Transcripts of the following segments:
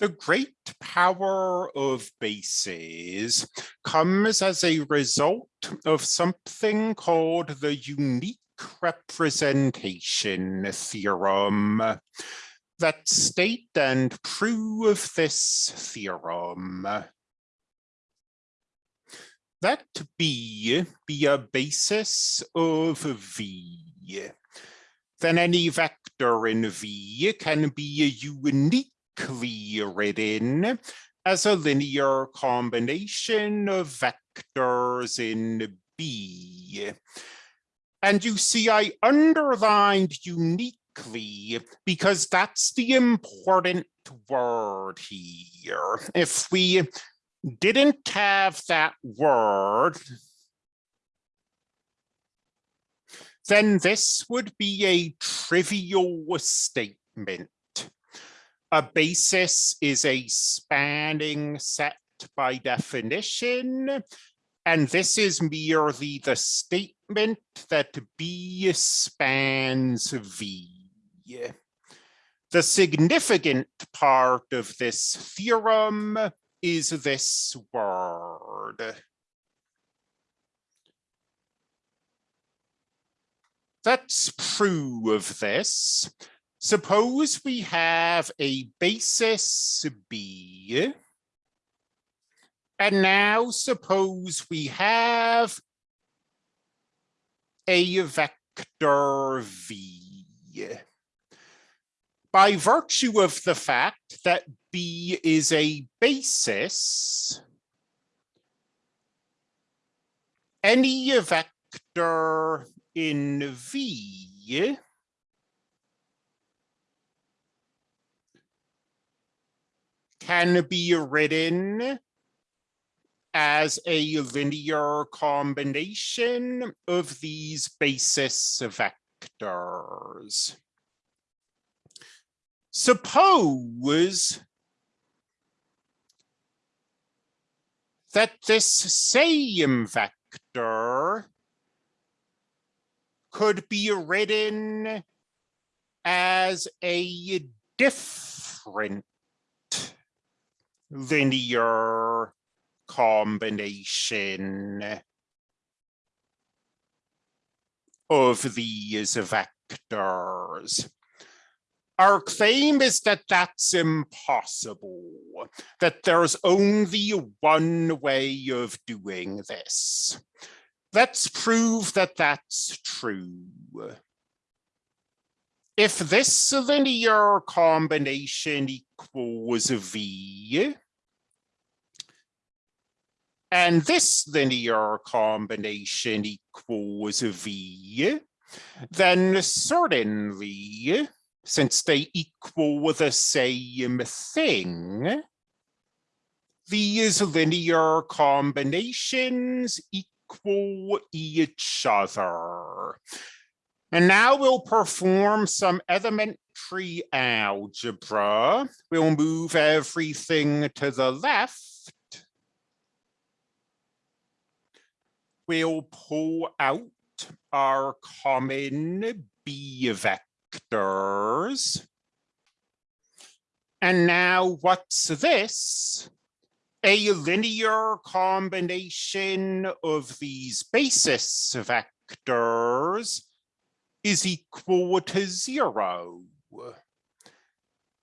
The great power of bases comes as a result of something called the unique representation theorem. That state and prove this theorem. That B be a basis of V. Then any vector in V can be a unique written as a linear combination of vectors in B. And you see, I underlined uniquely because that's the important word here. If we didn't have that word, then this would be a trivial statement. A basis is a spanning set by definition, and this is merely the statement that B spans V. The significant part of this theorem is this word. Let's prove this. Suppose we have a basis B. And now suppose we have a vector V. By virtue of the fact that B is a basis, any vector in V can be written as a linear combination of these basis vectors. Suppose that this same vector could be written as a different linear combination of these vectors. Our claim is that that's impossible, that there's only one way of doing this. Let's prove that that's true. If this linear combination equals V, and this linear combination equals V, then certainly, since they equal the same thing, these linear combinations equal each other. And now we'll perform some elementary algebra. We'll move everything to the left we'll pull out our common B vectors. And now what's this? A linear combination of these basis vectors is equal to zero.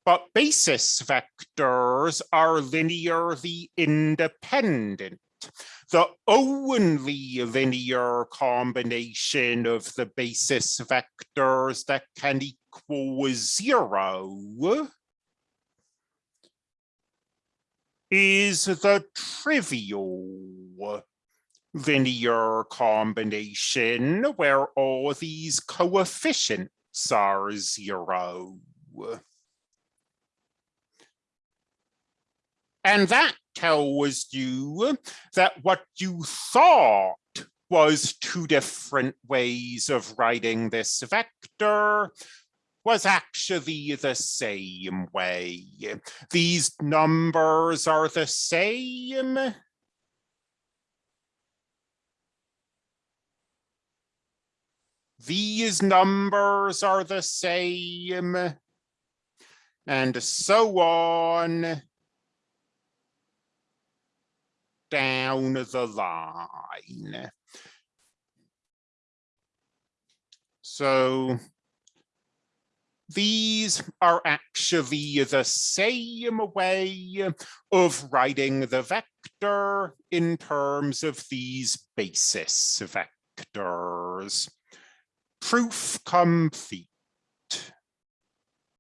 But basis vectors are linearly independent the only linear combination of the basis vectors that can equal zero is the trivial linear combination where all these coefficients are zero. And that tells you that what you thought was two different ways of writing this vector was actually the same way. These numbers are the same. These numbers are the same. and so on down the line. So these are actually the same way of writing the vector in terms of these basis vectors. Proof complete.